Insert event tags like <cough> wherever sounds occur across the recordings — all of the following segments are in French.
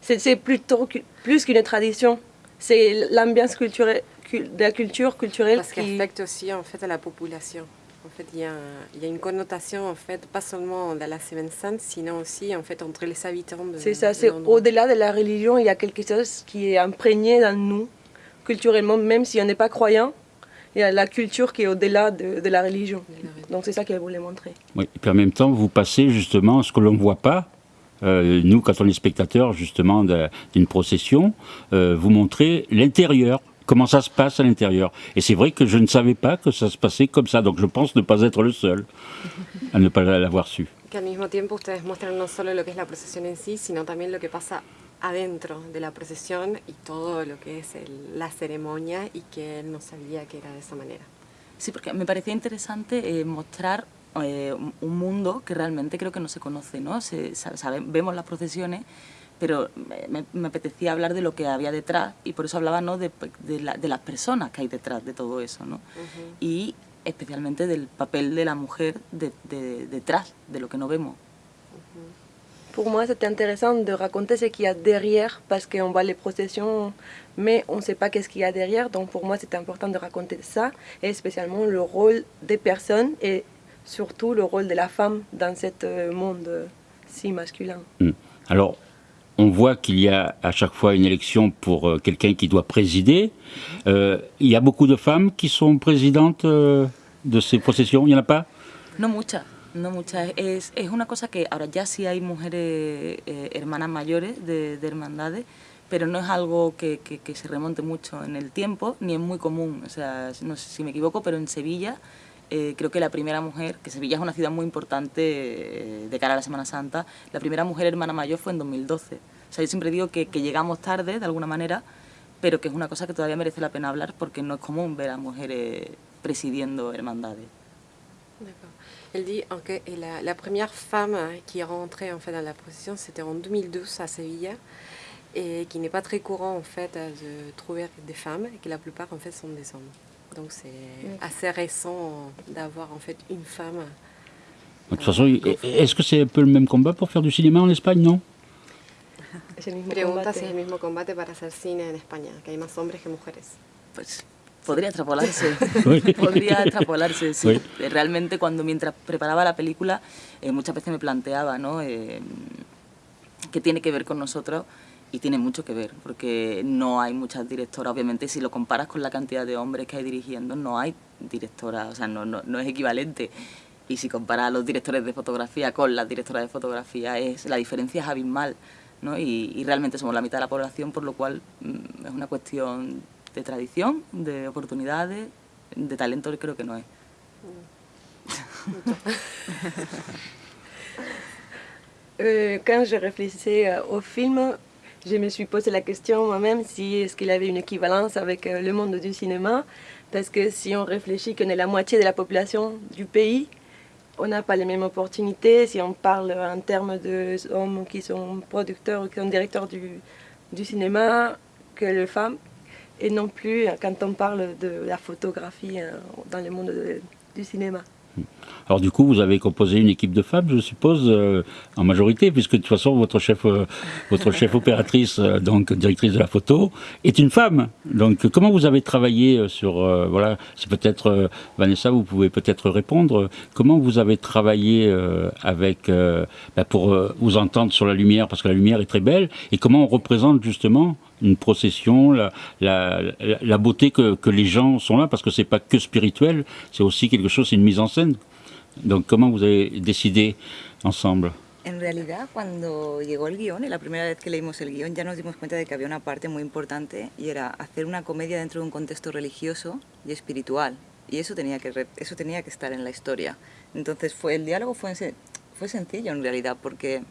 C'est plutôt plus qu'une tradition. C'est l'ambiance culturelle, de la culture culturelle Parce qui affecte aussi en fait à la population. En fait, il y, a, il y a une connotation en fait, pas seulement dans la Semaine Sainte, sinon aussi en fait entre les habitants de. C'est ça. C'est au-delà de la religion, il y a quelque chose qui est imprégné dans nous culturellement, même si on n'est pas croyant. Il y a la culture qui est au-delà de, de, la religion. Donc c'est ça qu'elle voulait montrer. Oui, et puis en même temps, vous passez justement ce que l'on ne voit pas, euh, nous, quand on est spectateur justement d'une procession, euh, vous montrez l'intérieur, comment ça se passe à l'intérieur. Et c'est vrai que je ne savais pas que ça se passait comme ça, donc je pense ne pas être le seul à ne pas l'avoir su. Que mismo tiempo ustedes muestran no solo lo que es la procesión en sí, sino también lo que pasa adentro de la procesión y todo lo que es el, la ceremonia y que él no sabía que era de esa manera. Sí, porque me parecía interesante eh, mostrar eh, un mundo que realmente creo que no se conoce, ¿no? Se, sabe, vemos las procesiones, pero me, me, apetecía hablar de lo que había detrás y por eso hablaba ¿no? de, de, la, de las personas que hay detrás de todo eso, ¿no? Uh -huh. Y especialmente del papel de la mujer de, de, detrás de lo que no vemos. Pour moi, c'était intéressant de raconter ce qu'il y a derrière, parce qu'on voit les processions, mais on ne sait pas qu'est-ce qu'il y a derrière. Donc pour moi, c'était important de raconter ça, et spécialement le rôle des personnes et surtout le rôle de la femme dans ce monde si masculin. Hmm. Alors, on voit qu'il y a à chaque fois une élection pour euh, quelqu'un qui doit présider. Euh, il y a beaucoup de femmes qui sont présidentes euh, de ces processions, il n'y en a pas No muchas, no muchas. Es, es una cosa que ahora ya sí hay mujeres eh, hermanas mayores de, de, hermandades, pero no es algo que, que, que se remonte mucho en el tiempo, ni es muy común. O sea, no sé si me equivoco, pero en Sevilla eh, creo que la primera mujer, que Sevilla es una ciudad muy importante eh, de cara a la Semana Santa, la primera mujer hermana mayor fue en 2012. O sea, yo siempre digo que, que, llegamos tarde, de alguna manera, pero que es una cosa que todavía merece la pena hablar porque no es común ver a mujeres presidiendo hermandades. Elle dit que la, la, première femme qui est rentrée en fait dans la procession, c'était en 2012 à Sevilla, et qui n'est pas très courant en fait de trouver des femmes, et que la plupart en fait sont des hommes. Donc c'est assez récent d'avoir en fait une femme. De toute façon, est-ce que c'est un peu le même combat pour faire du cinéma en Espagne, non Pregunta si es el mismo combate para hacer cine en España, que hay más hombres que mujeres. Pues podría extrapolarse, <laughs> <laughs> podría extrapolarse, sí. sí. Realmente cuando mientras preparaba la película eh, muchas veces me planteaba, ¿no? Eh, ¿Qué tiene que ver con nosotros? Y tiene mucho que ver, porque no hay muchas directoras, obviamente si lo comparas con la cantidad de hombres que hay dirigiendo, no hay directoras, o sea, no, no, no es equivalente. Y si comparas a los directores de fotografía con las directoras de fotografía, es, la diferencia es abismal, ¿no? Y, realmente somos la mitad de la población, por lo cual mm, es una cuestión de tradición, de oportunidades, de talento creo que no es. <laughs> euh, quand je réfléchissais euh, au film, je me suis posé la question moi-même si est-ce qu'il avait une équivalence avec euh, le monde du cinéma, parce que si on réfléchit qu'on est la moitié de la population du pays, on n'a pas les mêmes opportunités. Si on parle en termes d'hommes qui sont producteurs ou qui sont directeurs du, du cinéma, que les femmes, et non plus quand on parle de la photographie euh, dans le monde de, du cinéma. Alors du coup, vous avez composé une équipe de femmes, je suppose, euh, en majorité, puisque de toute façon, votre chef, euh, votre chef opératrice, euh, donc directrice de la photo, est une femme. Donc comment vous avez travaillé sur, voilà, c'est peut-être, Vanessa, vous pouvez peut-être répondre, comment vous avez travaillé avec, bah, pour vous entendre sur la lumière, parce que la lumière est très belle, et comment on représente justement une procession, la, la, la beauté que, que, les gens sont là, parce que c'est pas que spirituel, c'est aussi quelque chose, c'est une mise en scène. Donc, comment vous avez décidé ensemble? En realidad, cuando llegó el guión, la primera vez que leímos el guión, ya nos dimos cuenta de que había una parte muy importante y era hacer una comedia dentro de un contexto religioso y espiritual. Y eso tenía que, eso tenía que estar en la historia. Entonces, fue, el diálogo fue, fue sencillo en realidad, porque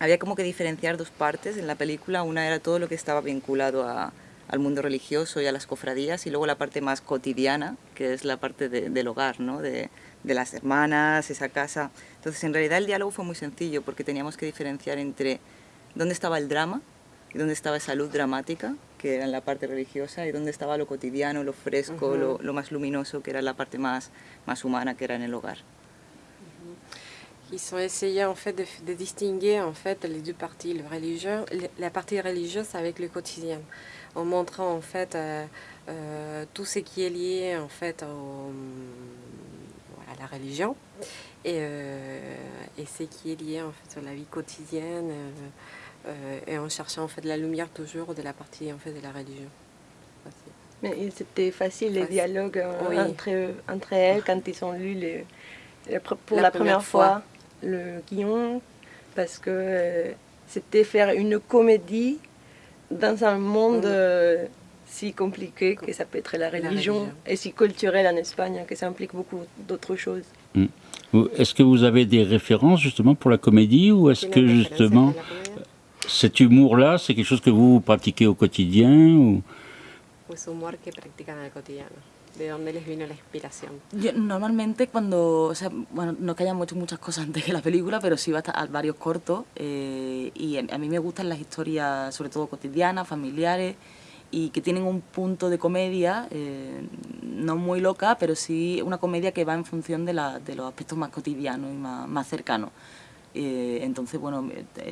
había como que diferenciar dos partes en la película. Una era todo lo que estaba vinculado a, al mundo religioso y a las cofradías, y luego la parte más cotidiana, que es la parte de, del hogar, ¿no? de, de las hermanas, esa casa. Entonces, en realidad el diálogo fue muy sencillo porque teníamos que diferenciar entre dónde estaba el drama y dónde estaba esa luz dramática, que era en la parte religiosa, y dónde estaba lo cotidiano, lo fresco, uh -huh. lo, lo, más luminoso, que era la parte más, más humana, que era en el hogar. Ils ont essayé en fait de, distinguer en fait les deux parties, le religieux, la partie religieuse avec le quotidien, en montrant en fait euh, euh, tout ce qui est lié en fait à la religion et, euh, et, ce qui est lié en fait à la vie quotidienne et en cherchant en fait la lumière toujours de la partie en fait de la religion. Mais c'était facile les dialogues entre, entre elles quand ils ont lu les, pour la, première, fois le guion parce que euh, c'était faire une comédie dans un monde euh, si compliqué que ça peut être la religion, et si culturel en Espagne que ça implique beaucoup d'autres choses. Mm. Est-ce que vous avez des références justement pour la comédie ou est-ce que justement cet humour-là, c'est quelque chose que vous pratiquez au quotidien ou... Pues humor que practican al cotidiano. ¿De dónde les vino la inspiración? Yo, normalmente cuando, o sea, bueno, no que hayan hecho muchas cosas <laughs> antes de la película, pero sí va a varios cortos eh, y a, mí me gustan las historias, sobre todo cotidianas, familiares y que tienen un punto de comedia, eh, no muy loca, pero sí una comedia que va en función de, la, de los aspectos más cotidianos y más, más cercanos. Eh, entonces, bueno,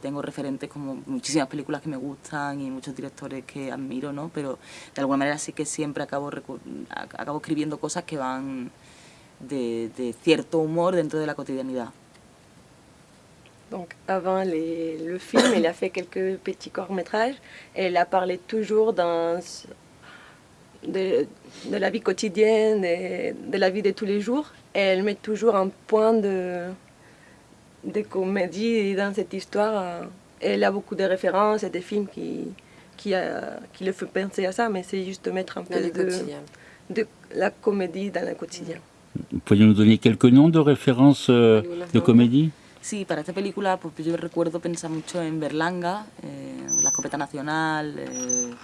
tengo referentes como muchísimas películas que me gustan y muchos directores que admiro, ¿no? Pero de alguna manera sí que siempre acabo, acabo escribiendo cosas que van de, de cierto humor dentro de la cotidianidad. Donc avant les, le film, il a fait quelques petits courts-métrages et il a parlé toujours dans, de, de la vie quotidienne, de, de la vie de tous les jours. Et elle met toujours un point de, de comédie dans cette histoire. Elle a beaucoup de références et des films qui, qui, qui le font penser à ça, mais c'est juste mettre un peu de, de, la comédie dans le quotidien. Pouvez nous donner quelques noms de références euh, de comédie? Sí, para esta película pues yo recuerdo pensar mucho en Berlanga, eh, La Escopeta Nacional, eh,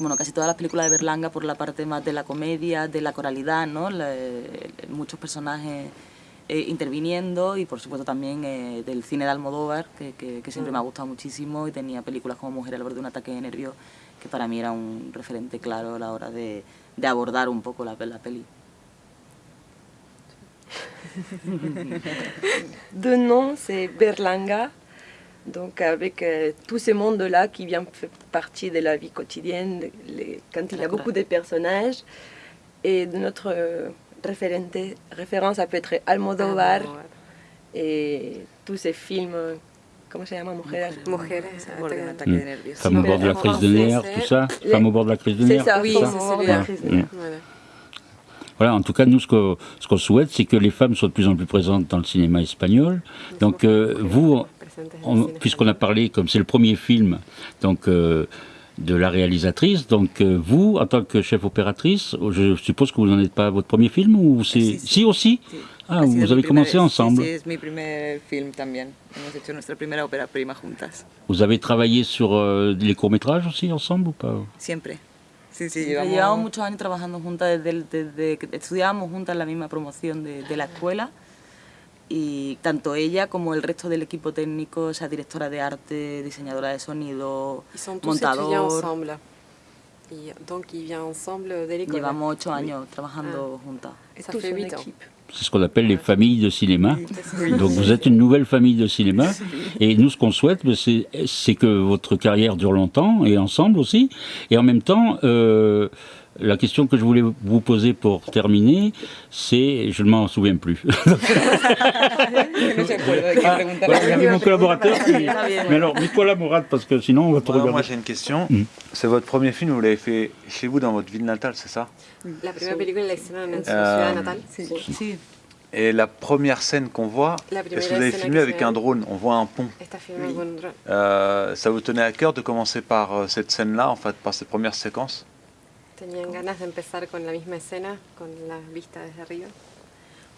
bueno, casi todas las películas de Berlanga por la parte más de la comedia, de la coralidad, ¿no? La, eh, muchos personajes eh, interviniendo y por supuesto también eh, del cine de Almodóvar, que, que, siempre me ha gustado muchísimo y tenía películas como Mujer al borde de un ataque de nervios, que para mí era un referente claro a la hora de, de abordar un poco la, la peli. <laughs> de nom, c'est Berlanga, donc avec euh, tout ce monde-là qui vient faire partie de la vie quotidienne, les, quand il y a beaucoup de personnages, et de notre euh, référente, référence, ça peut être Almodovar et tous ces films, comment ça s'appelle Mujeres. Mujeres, mmh. Femme au bord de la crise de nerfs, tout ça? Femme au bord de la crise de nerfs C'est ça, oui, c'est celui-là. Voilà, en tout cas, nous, ce qu'on ce souhaite, c'est que les femmes soient de plus en plus présentes dans le cinéma espagnol. Donc, euh, vous, puisqu'on a parlé, comme c'est le premier film, donc euh, de la réalisatrice. Donc euh, vous, en tant que chef opératrice, je suppose que vous n'en êtes pas votre premier film ou c'est si, aussi Ah, vous avez commencé ensemble. c'est mon premier film también. Hemos hecho nuestra primera ópera prima juntas. Vous avez travaillé sur euh, les courts-métrages aussi ensemble ou pas? Siempre. Sí, sí, llevamos... llevamos muchos años trabajando juntas desde, desde que estudiábamos juntas la misma promoción de, de la escuela. Y tanto ella como el resto del equipo técnico, o sea, directora de arte, diseñadora de sonido, montador. ensemble. Y, donc, ils viennent ensemble dès Llevamos ocho años trabajando ah. juntas. Ça fait huit C'est ce qu'on appelle les familles de cinéma. Donc vous êtes une nouvelle famille de cinéma. <laughs> Et nous, ce qu'on souhaite, ben, c'est que votre carrière dure longtemps, et ensemble aussi. Et en même temps, euh, la question que je voulais vous poser pour terminer, c'est, je ne m'en souviens plus. <laughs> ah, il y mon collaborateur <laughs> Mais alors, Nicolas Mourad, parce que sinon on va te regarder. Moi j'ai une question. Mm. C'est votre premier film, vous l'avez fait chez vous, dans votre ville natale, c'est ça? La première película la hicieron en su ciudad natal. Sí. Et la première scène qu'on voit, est-ce que vous avez filmé avec un drone On voit un pont. Euh, ça vous tenait à cœur de commencer par euh, cette scène-là, en fait, par cette première séquence? ¿Tenían ganas de empezar con la misma escena, con la vista desde arriba?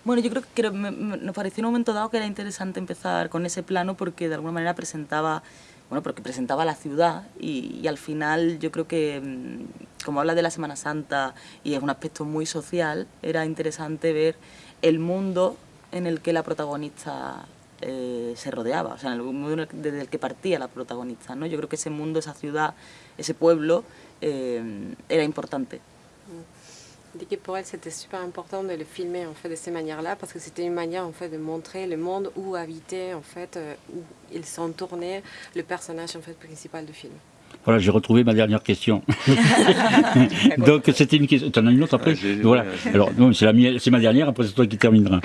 Bueno, yo creo que nos pareció en un momento dado que era interesante empezar con ese plano porque de alguna manera presentaba, bueno, porque presentaba la ciudad y, al final yo creo que, mm, como habla de la Semana Santa y es un aspecto muy social, era interesante ver el mundo en el que la protagonista eh, se rodeaba, o sea, el mundo desde el que partía la protagonista, ¿no? Yo creo que ese mundo, esa ciudad, ese pueblo, eh, era importante. dit que pour elle c'était super important de le filmer en fait de ces manières-là parce que c'était une manière en fait de montrer le monde où habitait en fait euh, où il s'en tournait le personnage en fait principal du film. Voilà, j'ai retrouvé ma dernière question. <laughs> Donc c'était une question. Tu en as une autre après Voilà. Alors c'est ma dernière. Après c'est toi qui termineras.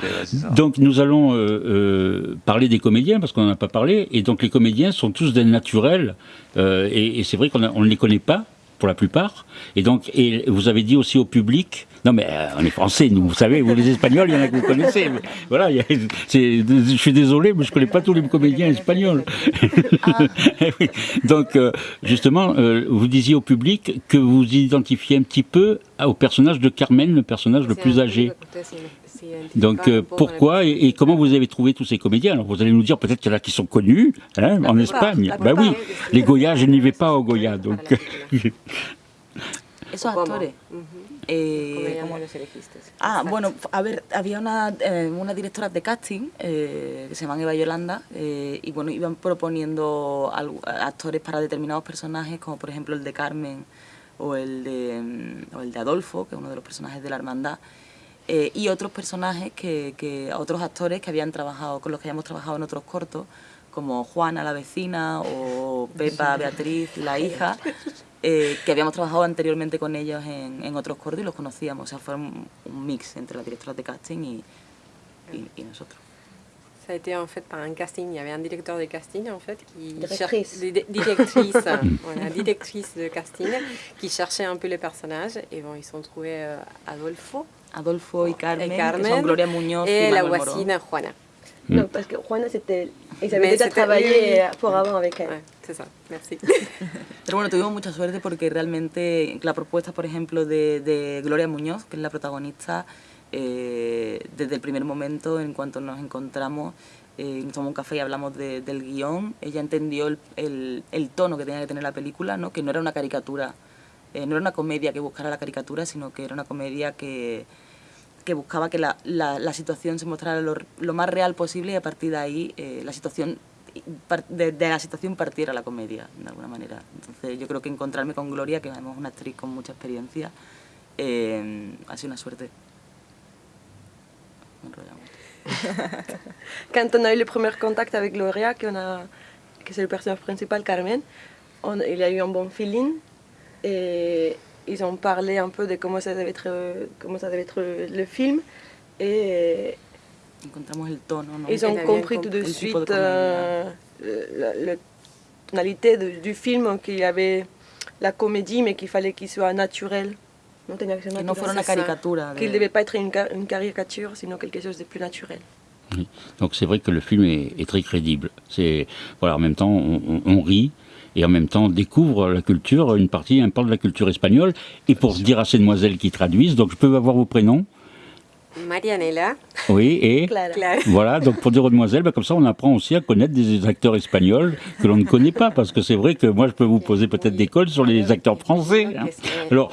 donc nous allons euh, euh, parler des comédiens parce qu'on n'en a pas parlé. Et donc les comédiens sont tous des naturels. Euh, et, et c'est vrai qu'on ne les connaît pas pour la plupart. Et donc, et vous avez dit aussi au public, non mais euh, on est français, nous, vous savez, vous les Espagnols, il y en a que vous connaissez. voilà, je suis désolé, mais je connais pas tous les comédiens espagnols. Ah. <laughs> donc, euh, justement, euh, vous disiez au public que vous identifiez un petit peu au personnage de Carmen, le personnage le plus âgé. Donc pourquoi et, comment vous avez trouvé tous ces comédiens Alors vous allez nous dire peut-être qu'il y en a qui sont connus hein, en Espagne. Ben oui, les Goya, je n'y vais pas au Goya. Donc. <laughs> Esos actores. Eh, ¿Cómo los elegiste? Ah, bueno, a ver, había una, eh, una directora de casting eh, que se llama Eva Yolanda eh, y bueno, iban proponiendo actores para determinados personajes, como por ejemplo el de Carmen o el de, mm, o el de Adolfo, que es uno de los personajes de la hermandad. Eh, y otros personajes que, que, otros actores que habían trabajado, con los que habíamos trabajado en otros cortos, como Juana la vecina o Pepa Beatriz la hija, eh, que habíamos trabajado anteriormente con ellos en, en otros cortos y los conocíamos, o sea, fue un, un mix entre la directora de casting y, y, y nosotros. Ça a été en fait par un casting. Il y avait un directeur de casting en fait qui directrice, directrice, voilà, directrice de casting qui cherchait un peu les personnages et bon ils sont trouvés euh, Adolfo, Adolfo y Carmen, et Carmen, que son Gloria Muñoz y la voisine Juana. Non, mm. parce que Juana, c'était, ils avaient déjà travaillé pour avant avec elle. Ouais, c'est ça, merci. Pero bueno, tuvimos mucha suerte porque realmente la propuesta, por ejemplo, de, de Gloria Muñoz, que es la protagonista, eh, desde el primer momento, en cuanto nos encontramos, eh, tomamos un café y hablamos de, del guion, ella entendió el, el, el, tono que tenía que tener la película, ¿no? que no era una caricatura, eh, no era una comedia que buscara la caricatura, sino que era una comedia que que buscaba que la, la, la situación se mostrara lo, lo, más real posible y a partir de ahí eh, la situación de, de, la situación partiera la comedia, de alguna manera. Entonces yo creo que encontrarme con Gloria, que es una actriz con mucha experiencia, eh, ha sido una suerte. <laughs> Quand on a eu le premier contact avec Gloria, que, a, que le personnage principal, Carmen, on, il y a eu un bon feeling. Et ils ont parlé un peu de comment ça devait être, comment ça devait être le film. Et el tono, ils ont compris tout de suite euh, la, tonalité de, du film, qu'il y avait la comédie, mais qu'il fallait qu'il soit naturel. Qu'il ne devait pas être une, une, caricature, sinon quelque chose de plus naturel. Donc c'est vrai que le film est, est très crédible. C'est voilà, en même temps, on, on, on rit, et en même temps découvre la culture, une partie importante de la culture espagnole. Et pour dire à ces demoiselles qui traduisent, donc je peux avoir vos prénoms? Marianela. Oui, et <laughs> Clara. voilà, donc pour dire aux demoiselles, ben, comme ça on apprend aussi à connaître des acteurs espagnols que l'on ne connaît pas, parce que c'est vrai que moi je peux vous poser peut-être des cols sur les acteurs français. Hein. Alors,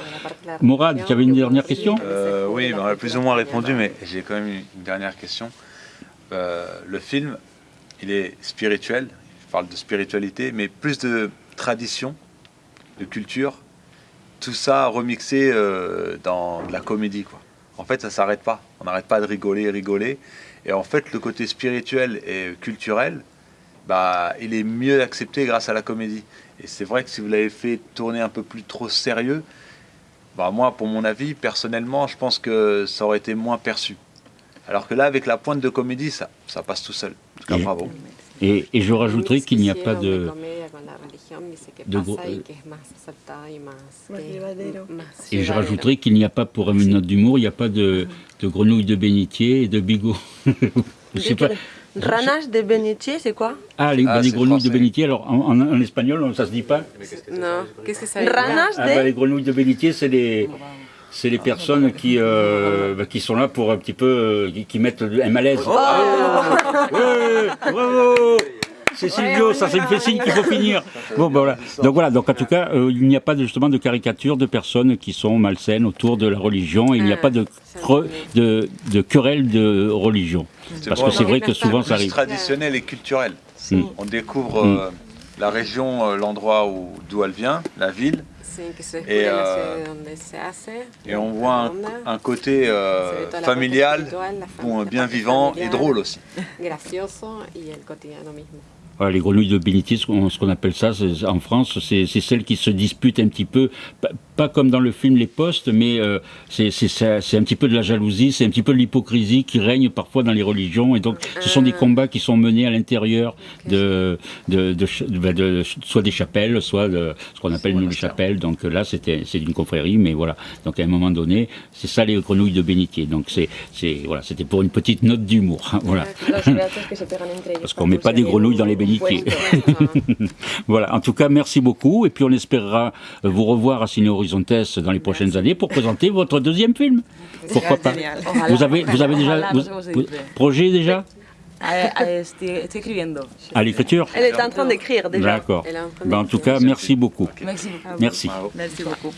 Morad, tu avais une dernière question? euh, Oui, ben, on a plus ou moins répondu, mais j'ai quand même une dernière question. Euh, le film, il est spirituel, parle de spiritualité, mais plus de tradition, de culture, tout ça remixé euh, dans de la comédie. Quoi. En fait, ça s'arrête pas. On n'arrête pas de rigoler, rigoler. Et en fait, le côté spirituel et culturel, bah, il est mieux accepté grâce à la comédie. Et c'est vrai que si vous l'avez fait tourner un peu plus trop sérieux, bah, moi, pour mon avis, personnellement, je pense que ça aurait été moins perçu. Alors que là, avec la pointe de comédie, ça, ça passe tout seul. En tout cas, bravo. Et, et je rajouterai qu'il n'y a pas de, de gros, et je rajouterai qu'il n'y a pas pour une note d'humour, il n'y a pas de, de grenouilles de bénitier et de bigot. <laughs> je sais pas. Ranage de bénitier, c'est quoi? Ah, les, ah, les grenouilles français. de bénitier, alors en, en, en, espagnol, ça se dit pas. Non, qu'est-ce que ça veut dire? Ranage ah, bah, Les grenouilles de bénitier, c'est les c'est les personnes qui, euh, bah, qui sont là pour un petit peu, euh, qui, qui, mettent un malaise. Oh ah ouais, bravo c'est Silvio, ça, ça me fait signe qu'il faut finir. Bon, voilà. Donc voilà, donc en tout cas, euh, il n'y a pas de, justement de caricature de personnes qui sont malsaines autour de la religion. Il n'y a pas de, de, de querelle de religion. Parce que c'est vrai que souvent ça arrive. traditionnel et culturel. Mm. On découvre mm. la région, euh, l'endroit où d'où elle vient, la ville, Et, euh, et on voit un, côté euh, familial, bien vivant et drôle aussi. <laughs> Gracioso y el cotidiano mismo. Voilà, les grenouilles de bénitier, ce qu'on ce qu'on appelle ça en France, c'est c'est celles qui se disputent un petit peu, pas, comme dans le film Les Postes, mais euh, c'est un petit peu de la jalousie, c'est un petit peu de l'hypocrisie qui règne parfois dans les religions. Et donc, ce sont des combats qui sont menés à l'intérieur de, de, de, ch- de- de- soit des chapelles, soit de ce qu'on appelle nous les chapelles. Donc là, c'était c'est une confrérie, mais voilà. Donc à un moment donné, c'est ça les grenouilles de bénitier. Donc c'est voilà, c'était pour une petite note d'humour. hein, Voilà. Ellos Parce qu'on met pas des grenouilles dans les bénitiers. <laughs> Voilà, en tout cas, merci beaucoup. Et puis on espérera euh, vous revoir à Ciné Horizontes dans les prochaines années pour présenter votre deuxième film. Pourquoi pas Vous avez, vous avez déjà vous- projet déjà Ah, à l'écriture Elle est en train d'écrire déjà. D'accord. En Ben, en tout cas, merci beaucoup. Merci beaucoup. Merci. Merci beaucoup.